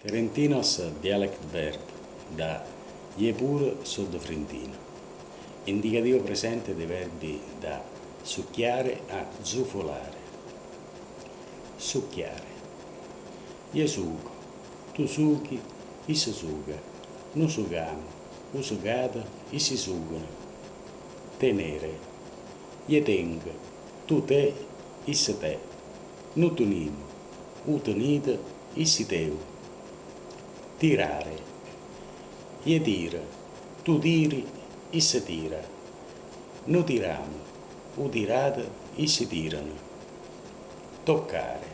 Ferentinos dialect verb da Iepur soddofrentino. Indicativo presente dei verbi da succhiare a zufolare. Succhiare. Io suco, tu suchi, issa suga, nu sugamo, u sugata, issi sugano. Tenere. Io tengo, tu te, issa te. Nu tunimo, u tenite, issi teu tirare. Io tiro, tu tiri, issa tira. Noi tiriamo, u tirate, issi tirano. Toccare.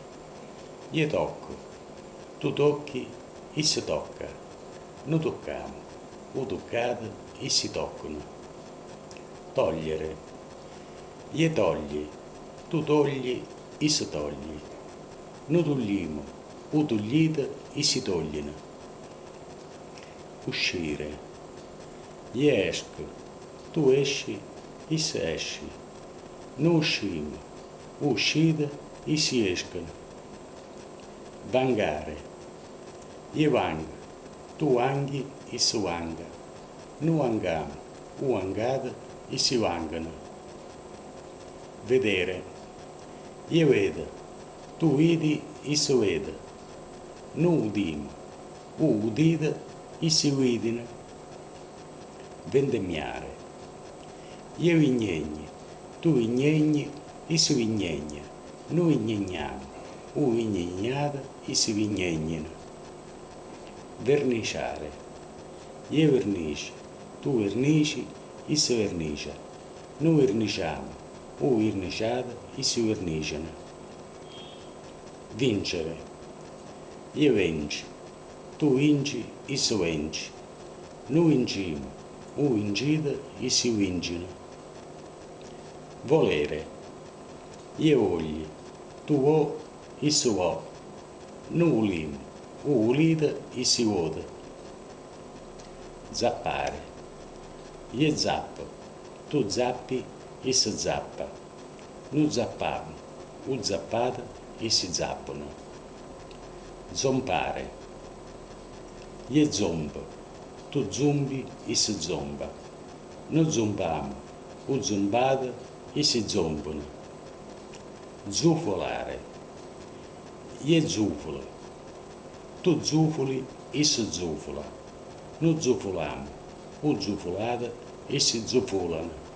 Io tocco, tu tocchi, issa tocca. Noi tocchiamo, u toccate, issi toccano. Togliere. Io togli, tu togli, issa togli. Noi togliamo, u toglite, issi togliono uscire. Io esco, tu esci, issa esci. Noi uscimo, uscite, issi escono. Vangare. Io vango, tu anghi, issi vanga. Noi angamo, u angate, issi vangano. Vedere. Io vedo, tu vedi, issi vede. Noi udimo, u udite, issi guidino, vendemmiare. Io vignegni, tu vignegni, issi vignegna, noi vignegniamo, u vignegnata, issi vignegnino. Verniciare. Io vernice, tu vernici, issi vernicia, noi verniciamo, u verniciata, issi verniciano. Vincere. Io venci, tu vinci, isso vinci. Noi vincimo, u vincite, issi vincino. Volere. Io voglio, tu vuoi, isso vuoi. Noi volimo, u volite, issi vuole. Zappare. Io zappo, tu zappi, isso zappa. Noi zappiamo, u zappate, issi zappano. Zompare io zombo, tu zombi, esse zomba. Noi zombiamo, o zombate, essi zombano. Zufolare. Io zufolo, tu zufoli, esse zufola. Noi zufoliamo, o zufolate, essi zufolano.